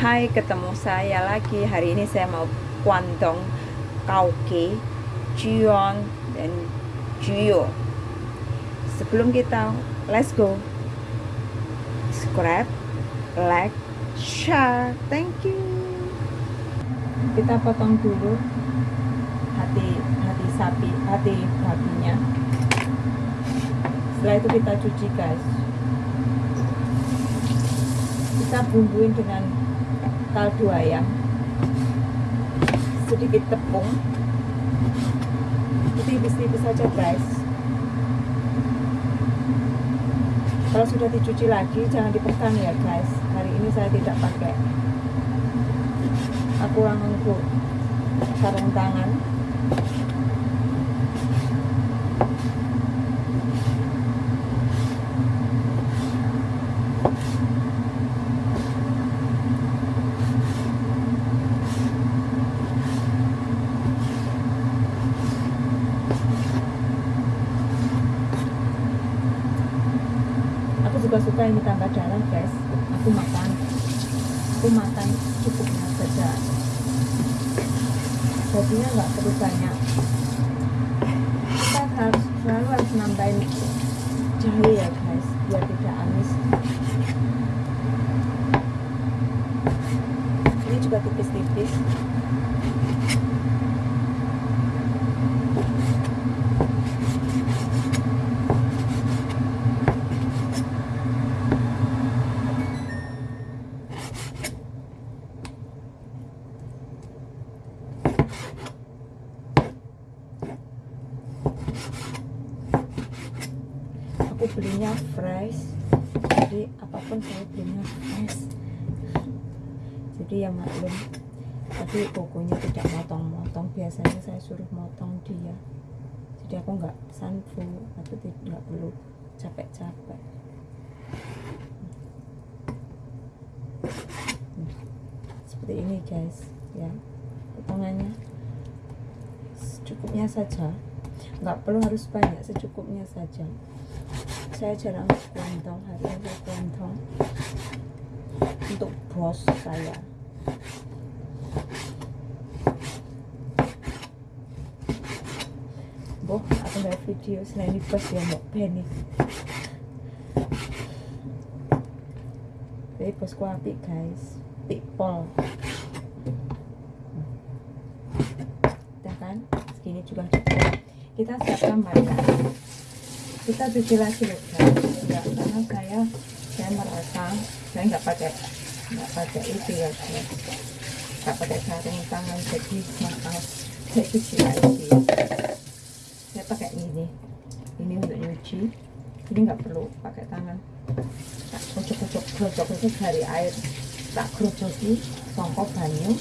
Hai ketemu saya lagi. Hari ini saya mau kuantong Kauke Juon dan Juyo Sebelum kita let's go. Subscribe Like Share. Thank you. Kita potong dulu Hati hati sapi Hati babinya. Setelah itu kita cuci guys. Kita bumbuin dengan kaldu ayam sedikit tepung. Tipis-tipis saja guys. Kalau sudah dicuci lagi jangan dipegang ya guys. Hari ini saya tidak pakai. Aku langsung sarung tangan juga suka ini tambah darah guys. Aku makan. Aku makan cukupnya saja. Jadinya nggak perlu banyak. Kita harus selalu harus nambahin jahe ya guys biar tidak amis. Ini juga tipis-tipis aku belinya fresh. Jadi apa pun saya belinya fresh. Jadi ya maklum. Tapi pokoknya tidak motong-motong. Biasanya saya suruh motong dia. Jadi aku nggak sanfu. Aku tidak perlu capek-capek. Seperti ini guys. Ya potongannya secukupnya saja. Nggak perlu harus banyak secukupnya saja saya jarang kuantong hari ini saya kuantong untuk bos saya. Boh aku nggak video selain di bos ya mbak Benny jadi bosku api guys. People udah kan? Segini juga. Kita siapkan mereka kita cuci lagi loh enggak karena saya saya merasa saya nggak pakai nggak pakai itu ya guys nggak pakai sarung tangan jadi maaf saya cuci lagi. Saya pakai ini. Ini untuk nyuci. Ini nggak perlu pakai tangan. Tak kocok-kocok kocok-kocok dari air. Tak kerocoki songkok banyu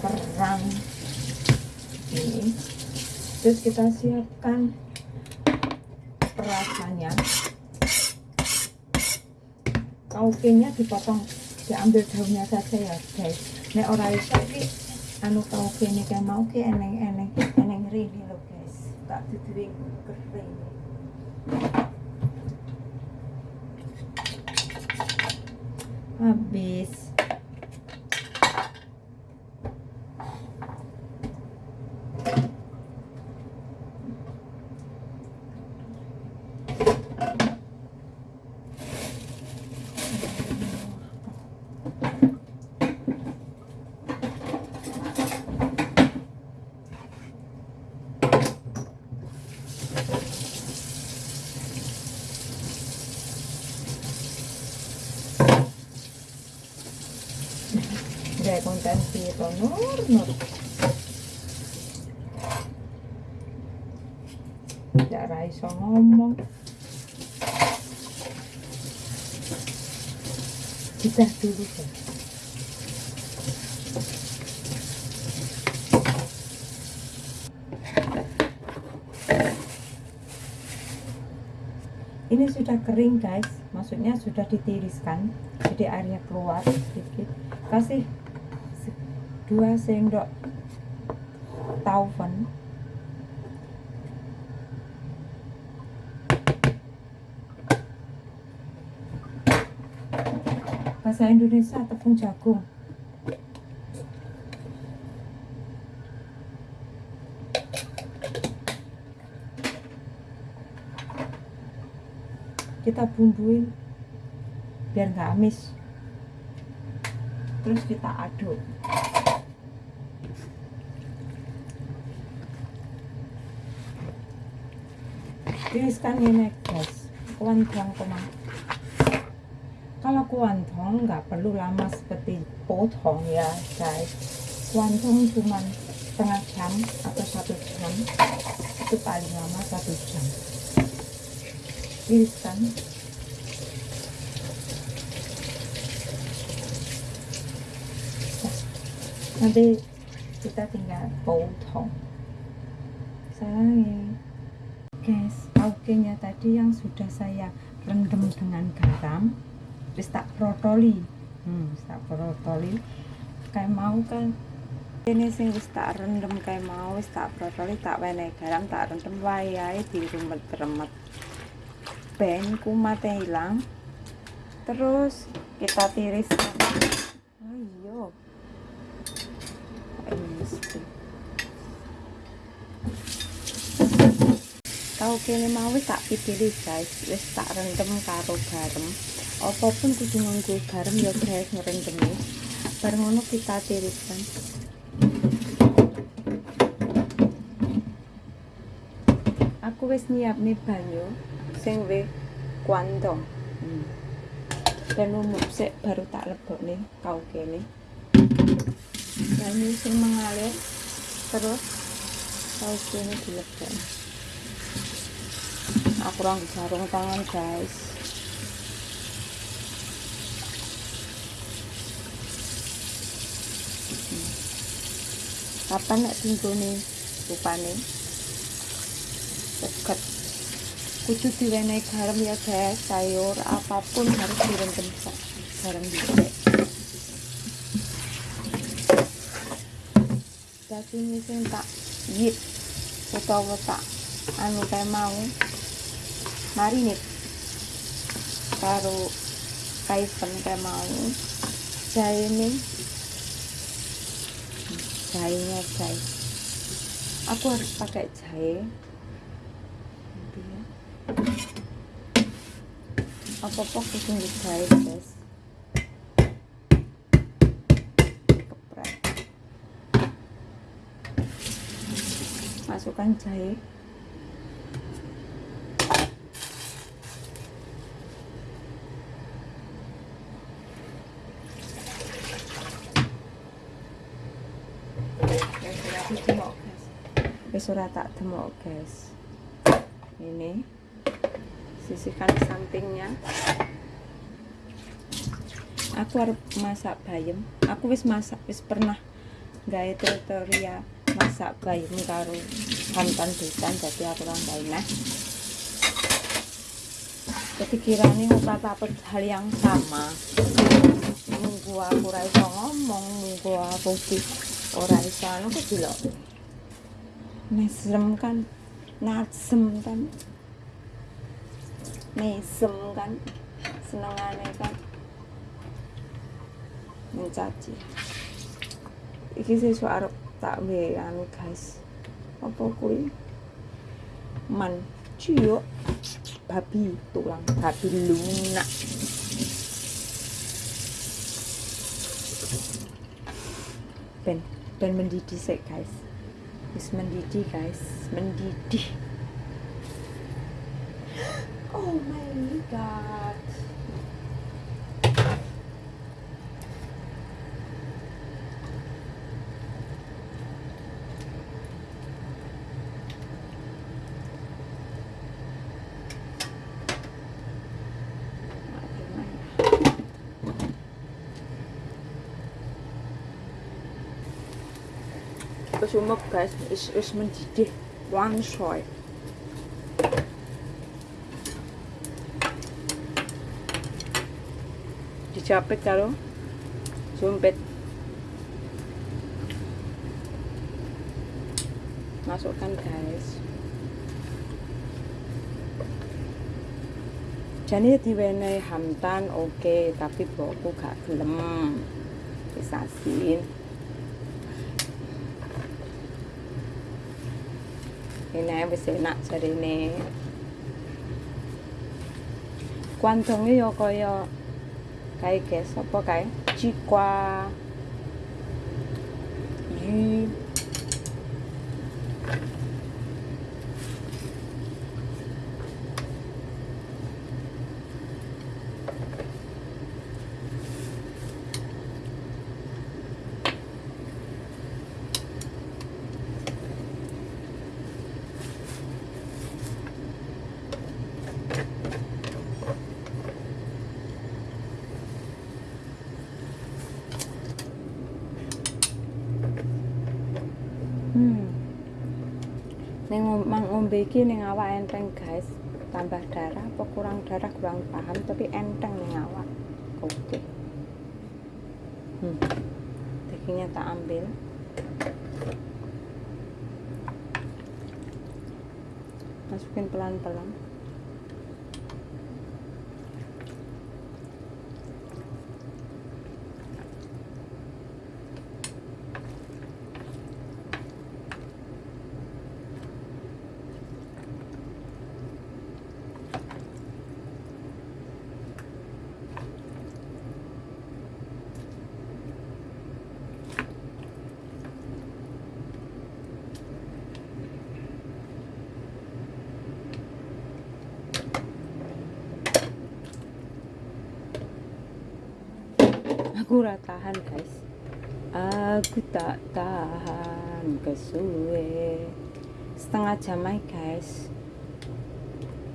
perang ini. Terus kita siapkan kaukenya dipotong diambil daunnya saja ya guys. Nek ora iso iki anu kauke ini kayak mau ke eneng eneng rini lo guys. Tak duduwi kering. Habis konten piro nur nur tidak raiso ngomong kita dulu ya ini sudah kering guys. Maksudnya sudah ditiriskan jadi airnya keluar sedikit. Kasih dua sendok taufen bahasa Indonesia tepung jagung. Kita bumbuin biar nggak amis. Terus kita aduk tiriskan ini guys kuantong teman kalau kuantong nggak perlu lama seperti potong ya guys. Kuantong cuma setengah jam atau satu jam. Itu paling lama satu jam. Tiriskan nanti kita tinggal potong. Sayang guys taugenya tadi yang sudah saya rendam dengan garam terus tak protoli hmm, tak protoli kayak mau kan? Ini sing wis tak rendem kayak mau wis tak protoli tak wene garam tak rendem wayahe di remet-remet ben kumatnya hilang. Terus kita tiriskan oh iya tau kene mau wis tak pilih guys. Wis tak rendem karo garam apapun kudu nganggo garam ya guys ngerendemi bareng ngono kita tiriskan aku wis nyiap nih banyu sing wis kuantong. Hmm. dan umum sik baru tak lebok nih kau kene. Banyu sing mengalir terus kau kene dilebok aku ranggo sarung tangan guys. Kapan nek tinggone rupane deket kudu diwenehi garam ya guys. Sayur apa pun harus direndam garam dhisik daging sing tak yip utawa tak anu kayak mau marinit karo kaipen kayak mau. Jahe ini. Jahenya guys aku harus pakai jahe apa-apa kucing jahe guys. Masukkan jahe wis ora tak demok guys. Ini sisihkan sampingnya. Aku harus masak bayam. Aku wis masak wis pernah gawe tutorial masak bayam karo santan desan jadi aku orang nah. Jadi kiranya ora dapat hal yang sama. Nunggu aku ora ngomong nunggu aku di ora iso anu kok mesem kan? Nasem kan? Mesem kan? Senengane kan? Mencaci iki sesuk arep tak we anu guys. Apa kuwi? Man ciyo babi tulang babi lunak. Ben ben mendidih guys wis mendidih guys. Mendidih. Oh my god wis umep guys. Wis wis mendidih. One shot. Dicapit karo sumpit masukkan guys. Jane diwenehi hamtan oke, tapi bokku gak gelem. Wis. Hina bese nak đây nè. Quan thông yo koyo cái cái sốp cái. Chi qua. Yu Ning ngombe iki ning awak enteng, guys. Tambah darah apa kurang darah kurang paham tapi enteng ning awak. Oke. Okay. Hmm. Dagingnya tak ambil. Masukin pelan-pelan. Aku tahan guys. Aku tak tahan kesuwe. Setengah jam aja guys.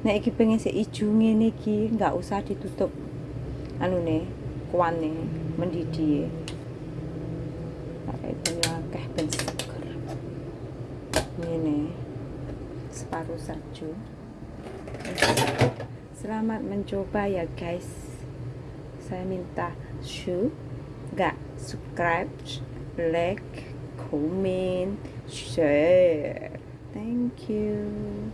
Nek iki pengen si ijo ngene iki nggak usah ditutup. Anu nih kuane mendidih pakai banyak akeh ben seger. Ini separuh saja selamat mencoba ya guys. Saya minta shoe subscribe like comment share. Thank you